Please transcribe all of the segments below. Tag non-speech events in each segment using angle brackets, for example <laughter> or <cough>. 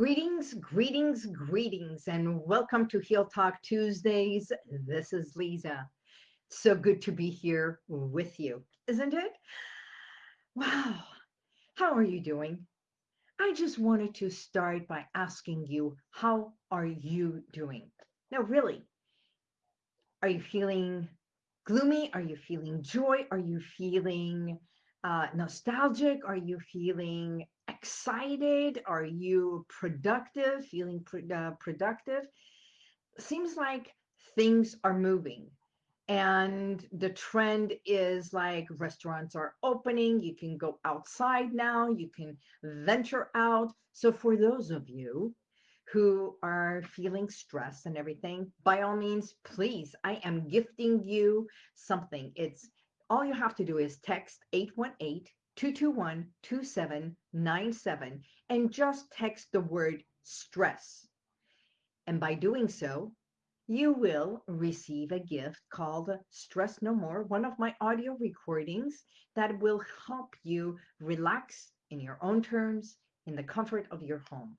Greetings, greetings, greetings, and welcome to Heal Talk Tuesdays. This is Lisa. So good to be here with you, isn't it? Wow, how are you doing? I just wanted to start by asking you, how are you doing? Now, really, are you feeling gloomy? Are you feeling joy? Are you feeling uh, nostalgic? Are you feeling excited? Are you productive, feeling uh, productive? Seems like things are moving. And the trend is like restaurants are opening. You can go outside now. You can venture out. So, for those of you who are feeling stressed and everything, by all means, please, I am gifting you something. It's all you have to do is text 818 221 2797 and just text the word stress. And by doing so, you will receive a gift called Stress No More, one of my audio recordings that will help you relax in your own terms in the comfort of your home.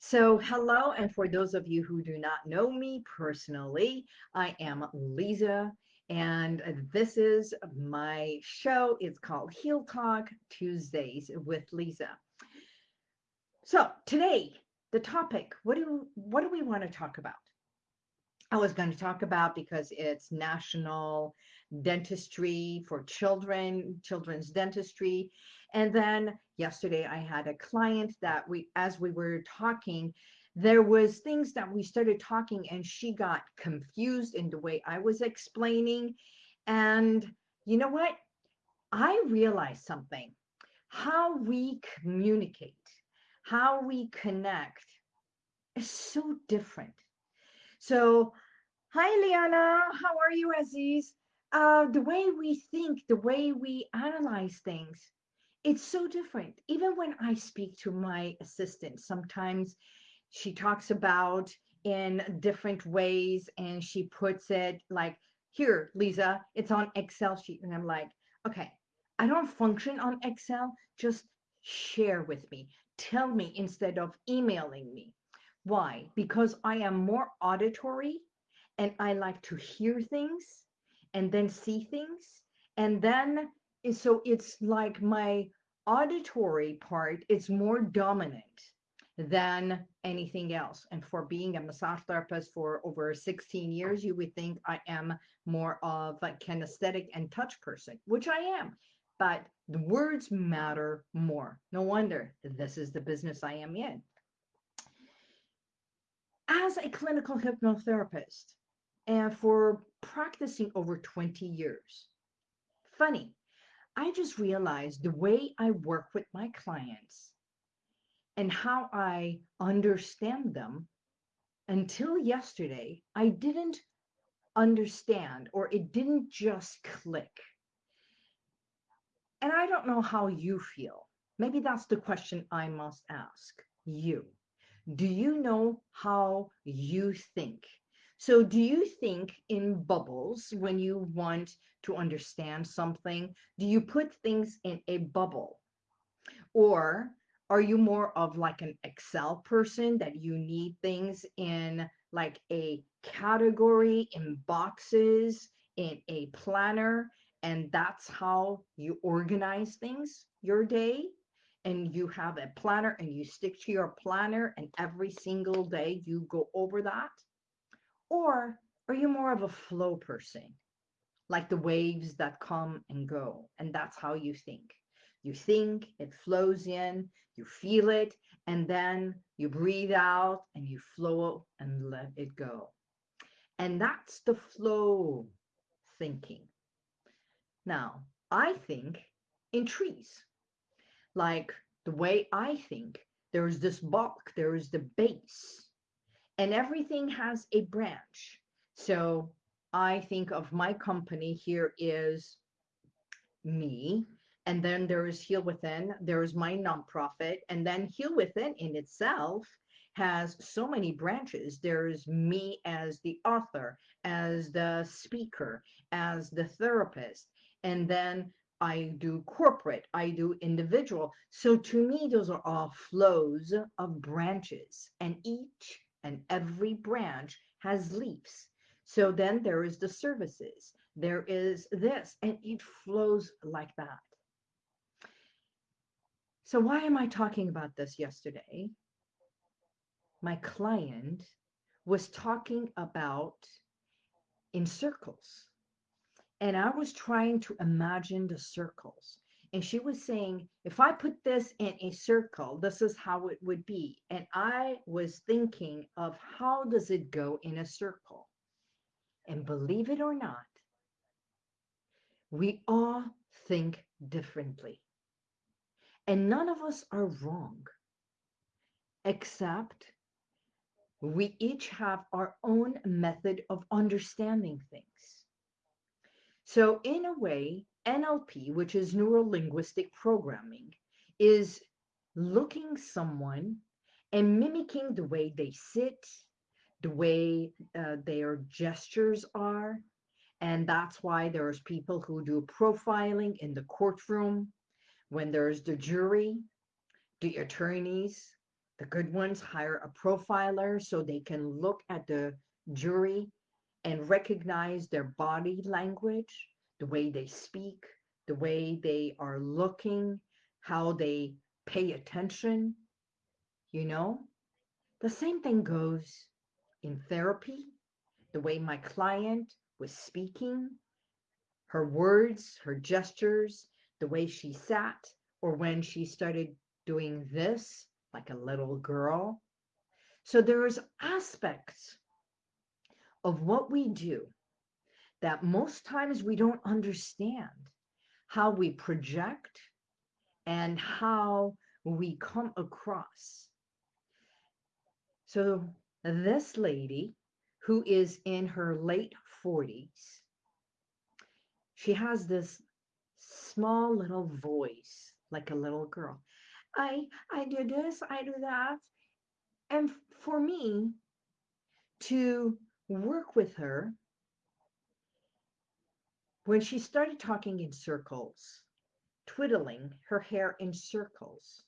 So, hello, and for those of you who do not know me personally, I am Lisa and uh, this is my show. It's called Heal Talk Tuesdays with Lisa. So today, the topic, what do what do we want to talk about? I was going to talk about because it's National Dentistry for Children, Children's Dentistry. And then yesterday I had a client that we as we were talking, there was things that we started talking and she got confused in the way I was explaining. And you know what? I realized something. How we communicate, how we connect is so different. So, hi, Liana. How are you, Aziz? Uh, the way we think, the way we analyze things, it's so different. Even when I speak to my assistant, sometimes she talks about in different ways and she puts it like here lisa it's on excel sheet. And i'm like okay i don't function on excel. Just share with me. Tell me instead of emailing me. Why? Because i am more auditory and i like to hear things and then see things. And then so it's like my auditory part is more dominant than anything else. And for being a massage therapist for over 16 years, you would think I am more of a kinesthetic and touch person, which I am. But the words matter more. No wonder this is the business I am in. As a clinical hypnotherapist, and for practicing over 20 years, funny, I just realized the way I work with my clients and how I understand them until yesterday, I didn't understand or it didn't just click. And I don't know how you feel. Maybe that's the question I must ask you. Do you know how you think? So, do you think in bubbles when you want to understand something? Do you put things in a bubble? Or are you more of like an Excel person that you need things in like a category, in boxes, in a planner, and that's how you organize things your day? And you have a planner and you stick to your planner, and every single day you go over that? Or are you more of a flow person, like the waves that come and go, and that's how you think? You think, it flows in, you feel it, and then you breathe out and you flow and let it go. And that's the flow thinking. Now, I think in trees. Like the way I think, there's this bulk, there is the base, and everything has a branch. So I think of my company here is me, and then there is Heal Within, there is my nonprofit, and then Heal Within in itself has so many branches. There's me as the author, as the speaker, as the therapist, and then I do corporate, I do individual. So to me, those are all flows of branches, and each and every branch has leaves. So then there is the services, there is this, and it flows like that. So why am I talking about this yesterday? My client was talking about in circles. And I was trying to imagine the circles. And she was saying, if I put this in a circle, this is how it would be. And I was thinking of how does it go in a circle? And believe it or not, we all think differently. And none of us are wrong, except we each have our own method of understanding things. So, in a way, NLP, which is neuro linguistic programming, is looking someone and mimicking the way they sit, the way uh, their gestures are. And that's why there's people who do profiling in the courtroom when there's the jury, the attorneys, the good ones hire a profiler so they can look at the jury and recognize their body language, the way they speak, the way they are looking, how they pay attention. You know, the same thing goes in therapy, the way my client was speaking, her words, her gestures, the way she sat, or when she started doing this, like a little girl. So there's aspects of what we do that most times we don't understand how we project and how we come across. So this lady who is in her late 40s, she has this small little voice like a little girl. I I do this, I do that. And for me to work with her when she started talking in circles, twiddling her hair in circles,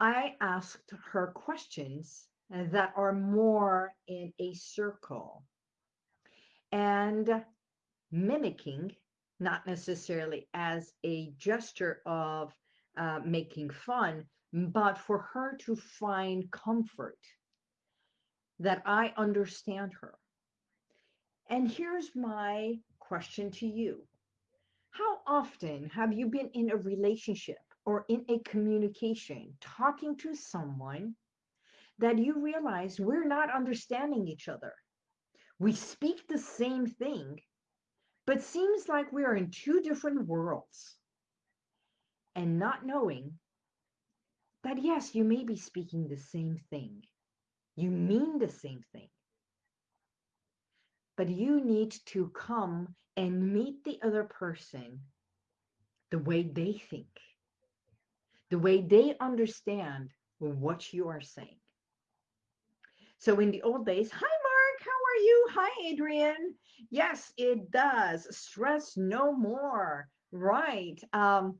I asked her questions that are more in a circle and mimicking not necessarily as a gesture of uh, making fun, but for her to find comfort that I understand her. And here's my question to you How often have you been in a relationship or in a communication talking to someone that you realize we're not understanding each other? We speak the same thing, but seems like we are in two different worlds. And not knowing that, yes, you may be speaking the same thing, you mean the same thing, but you need to come and meet the other person the way they think, the way they understand what you are saying. So in the old days, hi you? Hi Adrian. Yes, it does. Stress no more. Right. Um,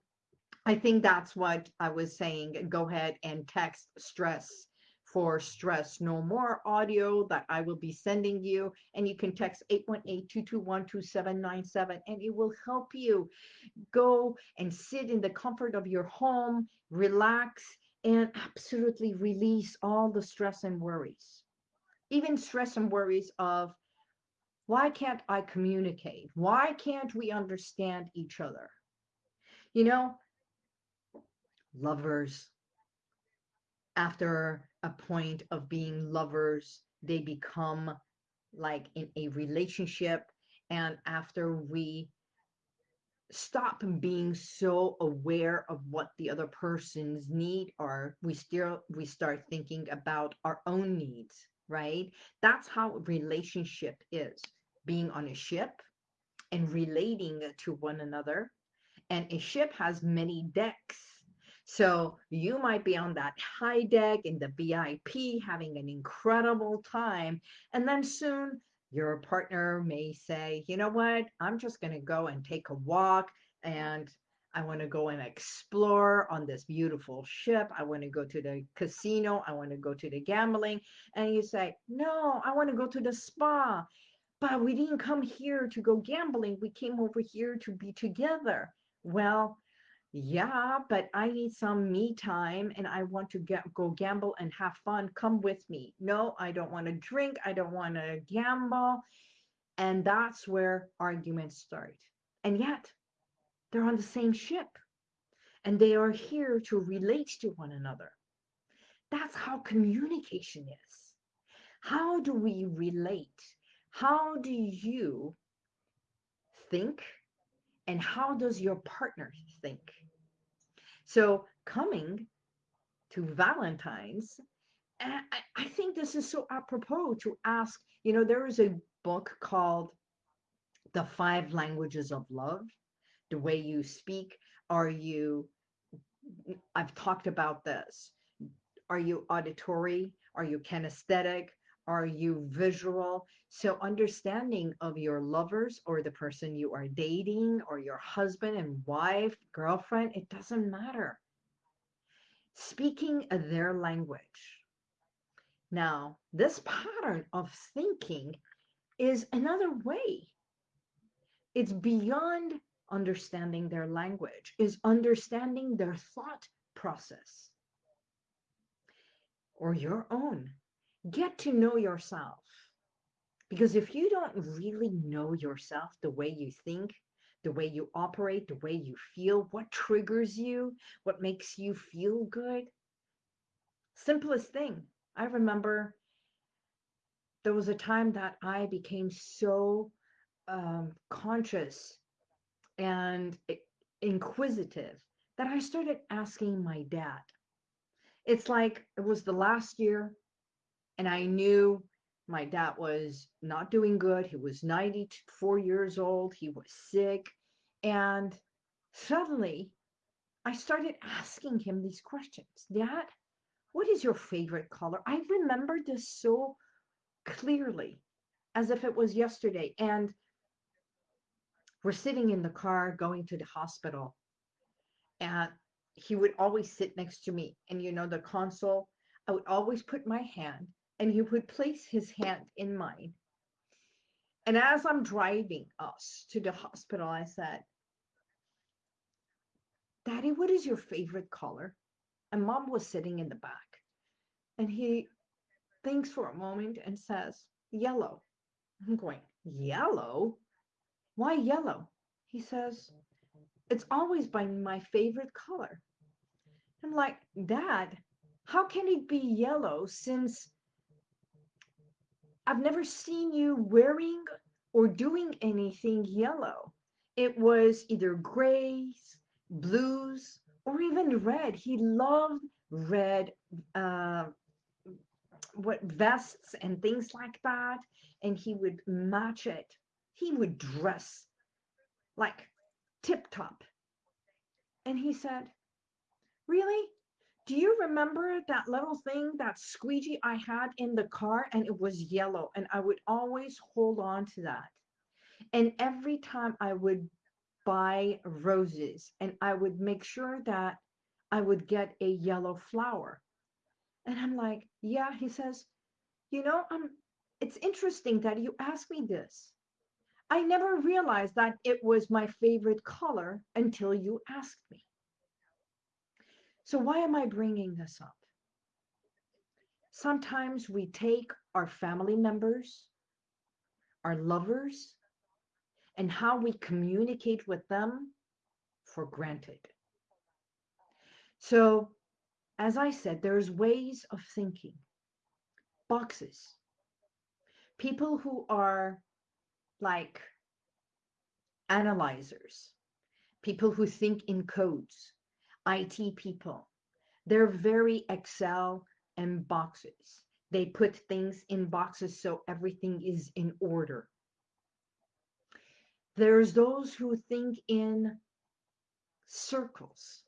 I think that's what I was saying. Go ahead and text stress for stress no more audio that I will be sending you. And you can text 818-221-2797 and it will help you go and sit in the comfort of your home, relax, and absolutely release all the stress and worries. Even stress and worries of why can't I communicate? Why can't we understand each other? You know, lovers, after a point of being lovers, they become like in a relationship. And after we stop being so aware of what the other person's need are, we still we start thinking about our own needs, right? That's how relationship is being on a ship and relating to one another. And a ship has many decks. So you might be on that high deck in the VIP having an incredible time. And then soon Your partner may say, you know what, I'm just going to go and take a walk and I want to go and explore on this beautiful ship. I want to go to the casino. I want to go to the gambling. And you say, no, I want to go to the spa. But we didn't come here to go gambling. We came over here to be together. Well, yeah, but I need some me time and I want to get, go gamble and have fun. Come with me. No, I don't want to drink. I don't want to gamble. And that's where arguments start. And yet, they're on the same ship and they are here to relate to one another. That's how communication is. How do we relate? How do you think? And how does your partner think? So, coming to Valentine's, I think this is so apropos to ask. You know, there is a book called The Five Languages of Love the way you speak? Are you, I've talked about this. Are you auditory? Are you kinesthetic? Are you visual? So, understanding of your lovers or the person you are dating or your husband and wife, girlfriend, it doesn't matter. Speaking their language. Now, this pattern of thinking is another way. It's beyond understanding their language, is understanding their thought process or your own. Get to know yourself. Because if you don't really know yourself, the way you think, the way you operate, the way you feel, what triggers you, what makes you feel good, simplest thing. I remember there was a time that I became so um, conscious and inquisitive that I started asking my dad. It's like it was the last year, and I knew my dad was not doing good. He was 94 years old, he was sick. And suddenly I started asking him these questions Dad, what is your favorite color? I remember this so clearly as if it was yesterday. And we're sitting in the car going to the hospital and he would always sit next to me and you know the console i would always put my hand and he would place his hand in mine. And as i'm driving us to the hospital i said daddy what is your favorite color? And mom was sitting in the back. And he thinks for a moment and says yellow. I'm going yellow why yellow? He says, It's always been my favorite color. I'm like, Dad, how can it be yellow since I've never seen you wearing or doing anything yellow? It was either grays, blues, or even red. He loved red uh, what vests and things like that, and he would match it he would dress like tip top. And he said, Really? Do you remember that little thing, that squeegee I had in the car and it was yellow? And I would always hold on to that. And every time I would buy roses and I would make sure that I would get a yellow flower. And I'm like, yeah, he says, you know, I'm it's interesting that you asked me this. I never realized that it was my favorite color until you asked me. So, why am I bringing this up? Sometimes we take our family members, our lovers, and how we communicate with them for granted. So, as I said, there's ways of thinking, boxes. People who are like analyzers, people who think in codes, IT people. They're very Excel and boxes. They put things in boxes so everything is in order. There's those who think in circles,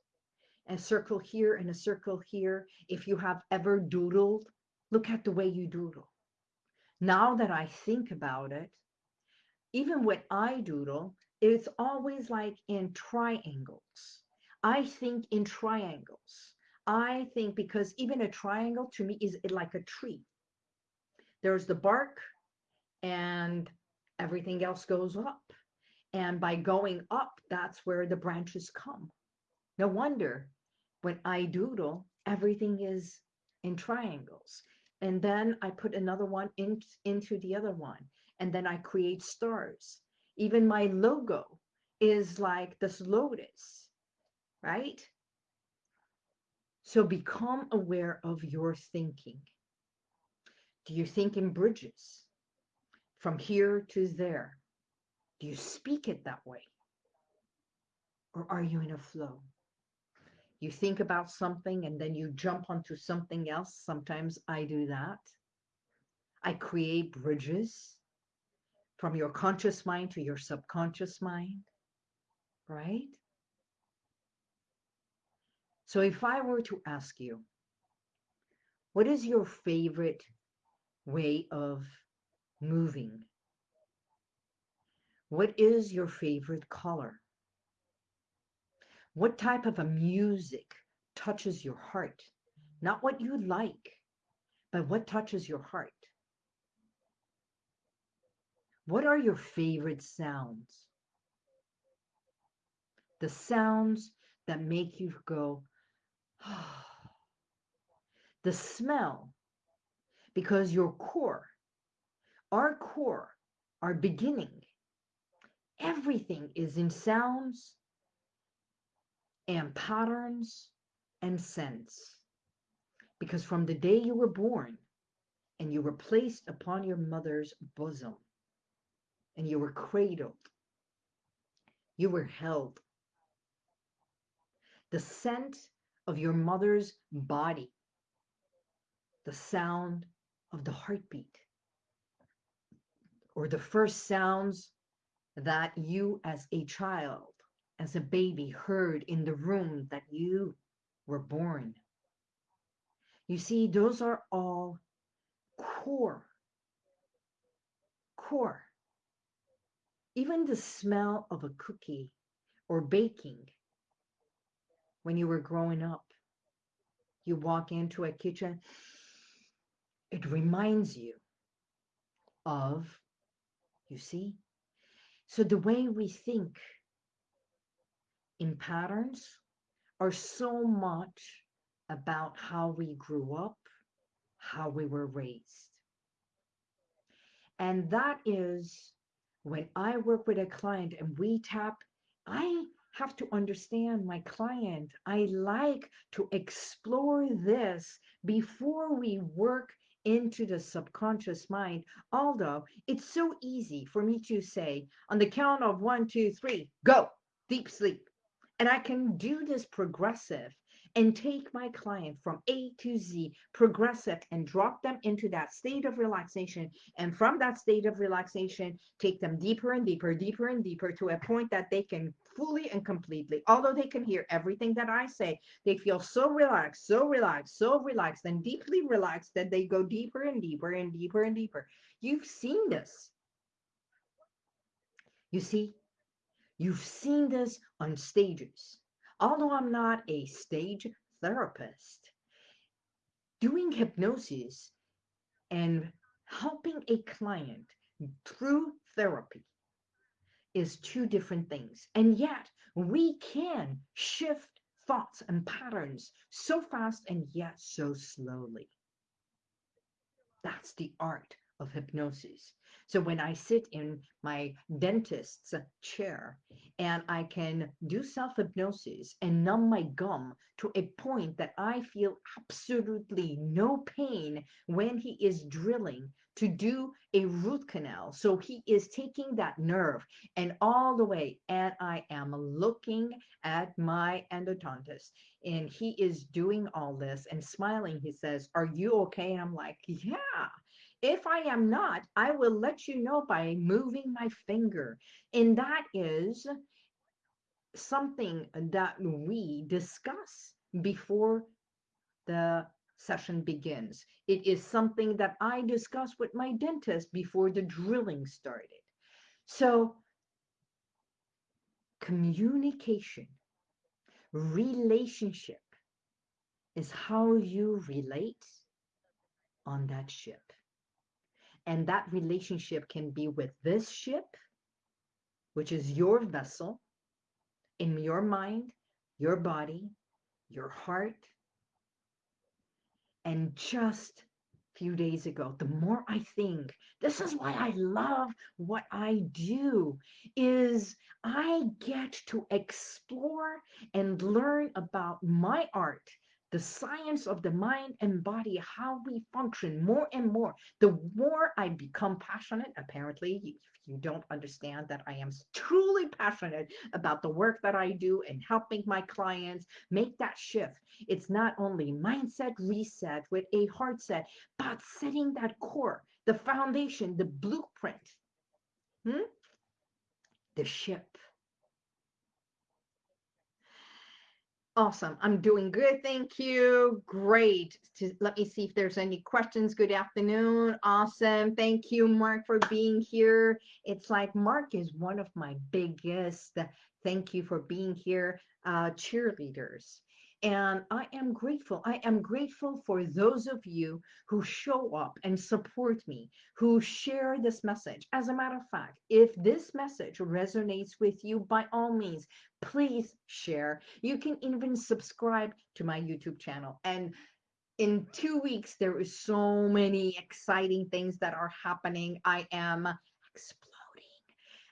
a circle here and a circle here. If you have ever doodled, look at the way you doodle. Now that I think about it, even when I doodle, it's always like in triangles. I think in triangles. I think because even a triangle to me is like a tree. There's the bark and everything else goes up. And by going up, that's where the branches come. No wonder when I doodle, everything is in triangles. And then I put another one in, into the other one. And then I create stars. Even my logo is like this lotus, right? So become aware of your thinking. Do you think in bridges from here to there? Do you speak it that way? Or are you in a flow? You think about something and then you jump onto something else. Sometimes I do that. I create bridges from your conscious mind to your subconscious mind, right? So if I were to ask you, what is your favorite way of moving? What is your favorite color? What type of a music touches your heart? Not what you like, but what touches your heart? What are your favorite sounds? The sounds that make you go, <sighs> the smell, because your core, our core, our beginning, everything is in sounds and patterns and scents. Because from the day you were born and you were placed upon your mother's bosom and you were cradled, you were held. The scent of your mother's body, the sound of the heartbeat, or the first sounds that you as a child as a baby heard in the room that you were born. You see, those are all core. Core. Even the smell of a cookie or baking when you were growing up. You walk into a kitchen, it reminds you of, you see? So the way we think in patterns are so much about how we grew up, how we were raised. And that is when I work with a client and we tap, I have to understand my client. I like to explore this before we work into the subconscious mind. Although it's so easy for me to say on the count of one, two, three, go, deep sleep. And I can do this progressive and take my client from A to Z progressive and drop them into that state of relaxation. And from that state of relaxation, take them deeper and deeper, deeper and deeper to a point that they can fully and completely, although they can hear everything that I say, they feel so relaxed, so relaxed, so relaxed, and deeply relaxed that they go deeper and deeper and deeper and deeper. You've seen this. You see, You've seen this on stages. Although I'm not a stage therapist, doing hypnosis and helping a client through therapy is two different things. And yet we can shift thoughts and patterns so fast and yet so slowly. That's the art of hypnosis. So when I sit in my dentist's chair and I can do self hypnosis and numb my gum to a point that I feel absolutely no pain when he is drilling to do a root canal. So he is taking that nerve and all the way, and I am looking at my endodontist and he is doing all this and smiling. He says, Are you okay? And I'm like, Yeah. If I am not, I will let you know by moving my finger. And that is something that we discuss before the session begins. It is something that I discuss with my dentist before the drilling started. So, communication, relationship is how you relate on that ship. And that relationship can be with this ship, which is your vessel, in your mind, your body, your heart. And just a few days ago, the more I think, this is why I love what I do, is I get to explore and learn about my art the science of the mind and body, how we function more and more. The more I become passionate, apparently, if you don't understand that I am truly passionate about the work that I do and helping my clients make that shift. It's not only mindset reset with a heart set, but setting that core, the foundation, the blueprint, hmm? the ship Awesome. I'm doing good. Thank you. Great. To, Let me see if there's any questions. Good afternoon. Awesome. Thank you, Mark, for being here. It's like Mark is one of my biggest, thank you for being here, uh, cheerleaders. And I am grateful. I am grateful for those of you who show up and support me, who share this message. As a matter of fact, if this message resonates with you, by all means, please share. You can even subscribe to my YouTube channel. And in two weeks, there is so many exciting things that are happening. I am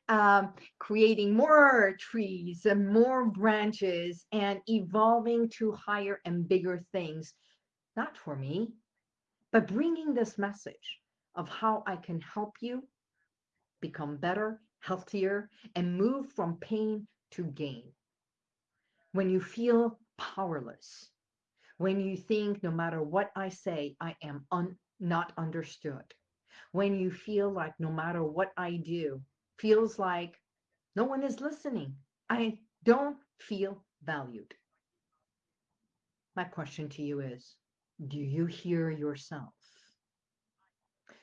um, creating more trees and more branches and evolving to higher and bigger things, not for me, but bringing this message of how I can help you become better, healthier, and move from pain to gain. When you feel powerless, when you think no matter what I say, I am un- not understood, when you feel like no matter what I do, feels like no one is listening. I don't feel valued. My question to you is Do you hear yourself?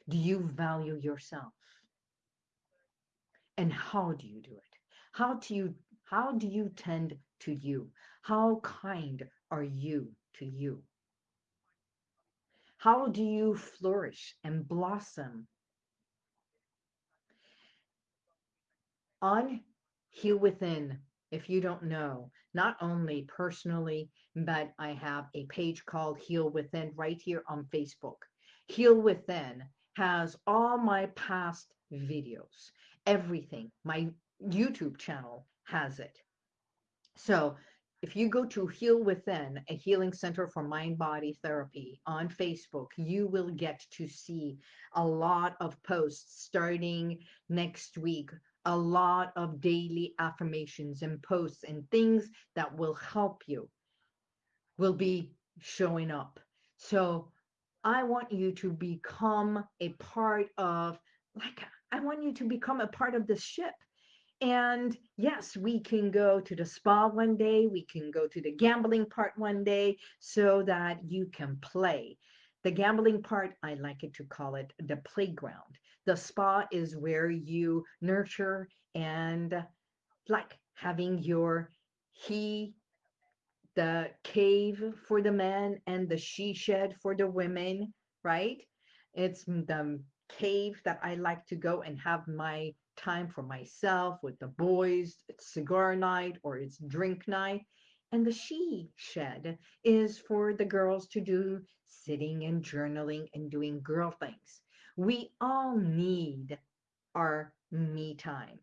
Do you value yourself? And how do you do it? How do you how do you tend to you? How kind are you to you? How do you flourish and blossom on Heal Within, if you don't know, not only personally, but I have a page called Heal Within right here on Facebook. Heal Within has all my past videos, everything. My YouTube channel has it. So if you go to Heal Within, a healing center for mind body therapy on Facebook, you will get to see a lot of posts starting next week a lot of daily affirmations and posts and things that will help you will be showing up. So I want you to become a part of, like, I want you to become a part of this ship. And yes, we can go to the spa one day, we can go to the gambling part one day so that you can play. The gambling part, I like it to call it the playground. The spa is where you nurture and like having your he, the cave for the men and the she shed for the women, right? It's the cave that I like to go and have my time for myself with the boys. It's cigar night or it's drink night. And the she shed is for the girls to do sitting and journaling and doing girl things. We all need our me time.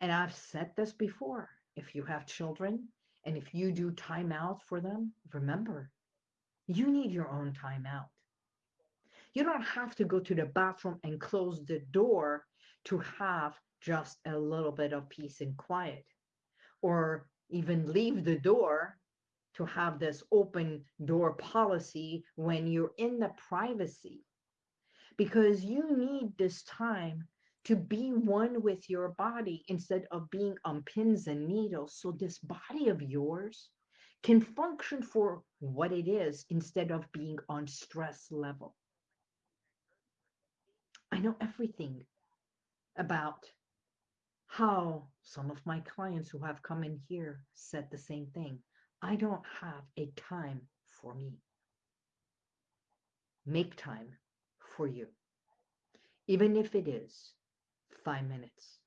And I've said this before. If you have children and if you do time out for them, remember, you need your own time out. You don't have to go to the bathroom and close the door to have just a little bit of peace and quiet or even leave the door to have this open door policy when you're in the privacy because you need this time to be one with your body instead of being on pins and needles so this body of yours can function for what it is instead of being on stress level. I know everything about how some of my clients who have come in here said the same thing. I don't have a time for me. Make time for you, even if it is five minutes.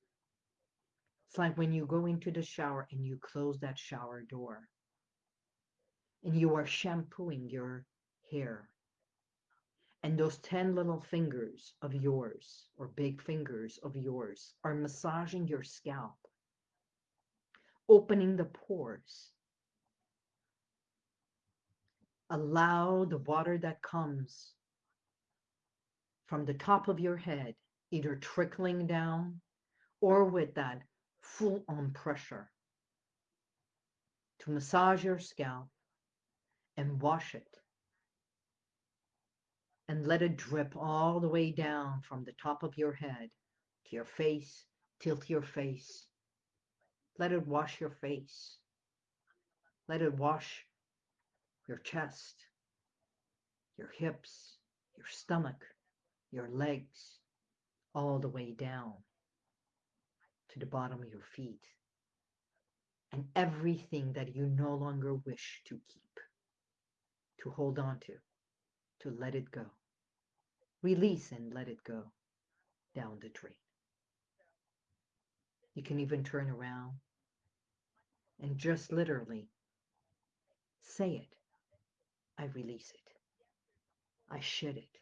It's like when you go into the shower and you close that shower door and you are shampooing your hair. And those 10 little fingers of yours, or big fingers of yours, are massaging your scalp, opening the pores. Allow the water that comes from the top of your head, either trickling down or with that full on pressure to massage your scalp and wash it and let it drip all the way down from the top of your head to your face, tilt your face. Let it wash your face. Let it wash your chest, your hips, your stomach, your legs, all the way down to the bottom of your feet and everything that you no longer wish to keep, to hold on to, to let it go. Release and let it go down the drain. You can even turn around and just literally say it. I release it. I shed it.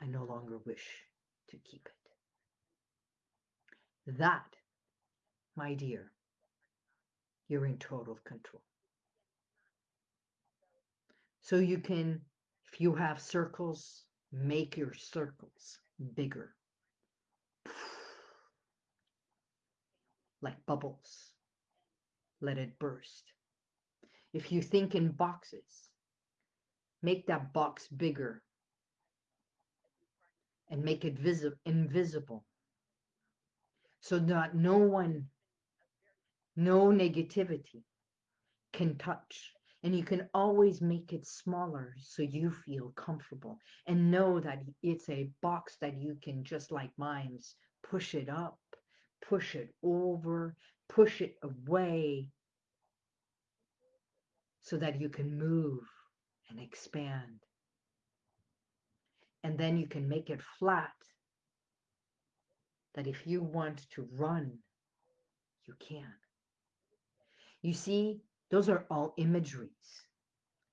I no longer wish to keep it. That, my dear, you're in total control. So you can, if you have circles, make your circles bigger. <sighs> Like bubbles. Let it burst. If you think in boxes, make that box bigger and make it visible invisible so that no one, no negativity can touch. And you can always make it smaller so you feel comfortable and know that it's a box that you can, just like mine's, push it up, push it over, push it away so that you can move and expand. And then you can make it flat that if you want to run, you can. You see, those are all imageries.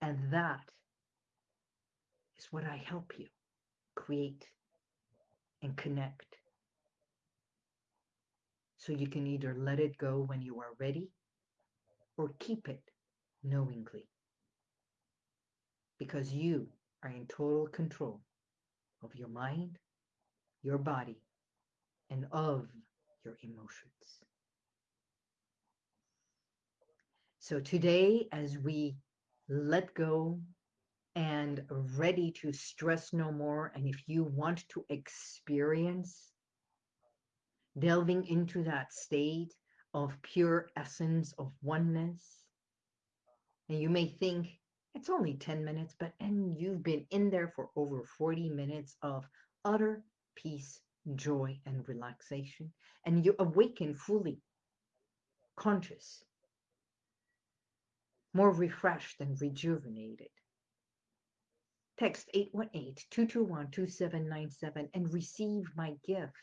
And that is what I help you create and connect. So you can either let it go when you are ready or keep it knowingly. Because you are in total control of your mind, your body, and of your emotions. So today, as we let go and ready to stress no more, and if you want to experience delving into that state of pure essence of oneness, and you may think it's only 10 minutes, but and you've been in there for over 40 minutes of utter peace joy and relaxation, and you awaken fully conscious, more refreshed and rejuvenated. Text 818-221-2797 and receive my gift.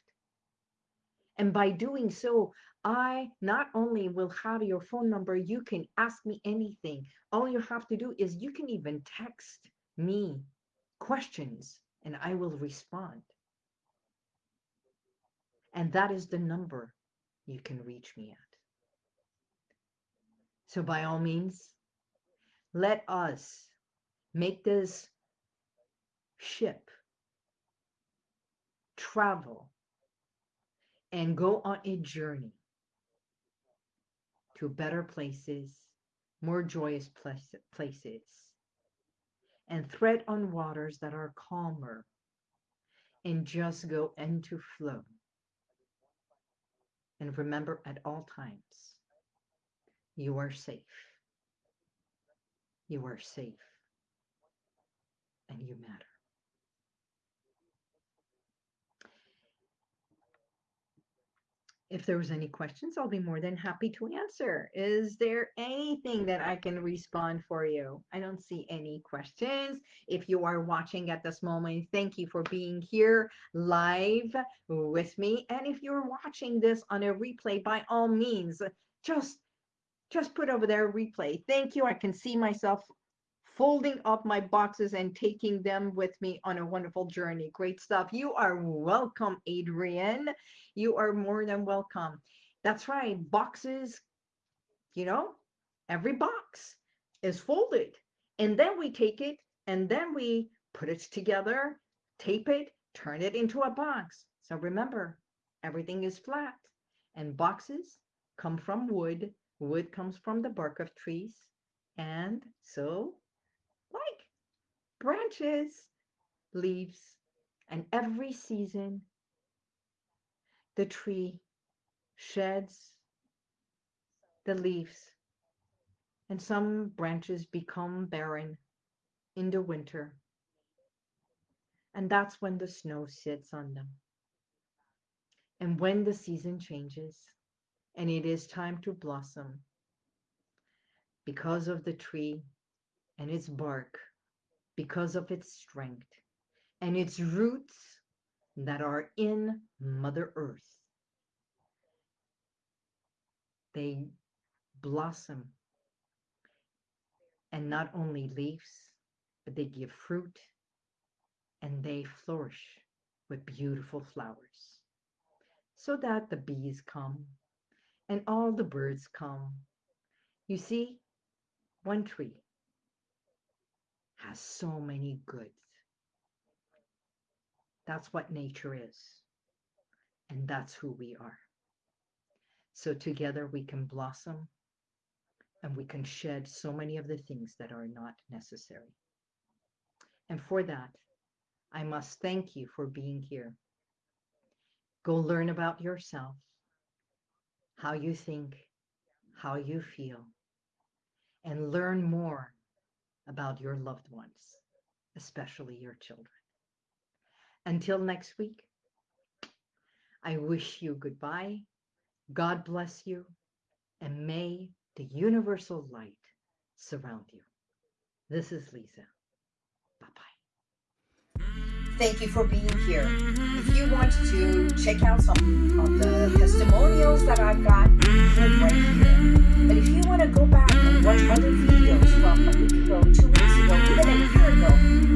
And by doing so, I not only will have your phone number, you can ask me anything. All you have to do is you can even text me questions and I will respond. And that is the number you can reach me at. So by all means, let us make this ship travel and go on a journey to better places, more joyous places, and thread on waters that are calmer and just go into flow. And remember at all times, You are safe. You are safe. And you matter. If there was any questions, I'll be more than happy to answer. Is there anything that I can respond for you? I don't see any questions. If you are watching at this moment, thank you for being here live with me. And if you're watching this on a replay, by all means, just just put over there replay. Thank you. I can see myself folding up my boxes and taking them with me on a wonderful journey. Great stuff. You are welcome, Adrian. You are more than welcome. That's right. Boxes, you know, every box is folded. And then we take it and then we put it together, tape it, turn it into a box. So remember, everything is flat and boxes come from wood. Wood comes from the bark of trees. And so branches, leaves, and every season the tree sheds the leaves and some branches become barren in the winter. And that's when the snow sits on them. And when the season changes and it is time to blossom, because of the tree and its bark because of its strength and its roots that are in Mother Earth. They blossom and not only leaves, but they give fruit and they flourish with beautiful flowers so that the bees come and all the birds come. You see, one tree has so many goods. That's what nature is. And that's who we are. So together we can blossom and we can shed so many of the things that are not necessary. And for that, I must thank you for being here. Go learn about yourself, how you think, how you feel, and learn more about your loved ones, especially your children. Until next week, I wish you goodbye. God bless you, and may the universal light surround you. This is Lisa. Bye bye. Thank you for being here. Mm-hmm. If you want to check out some of the testimonials that I've got, click right here. Mm-hmm. But if you want to go back and watch other videos from a week ago, two weeks ago, even a year ago,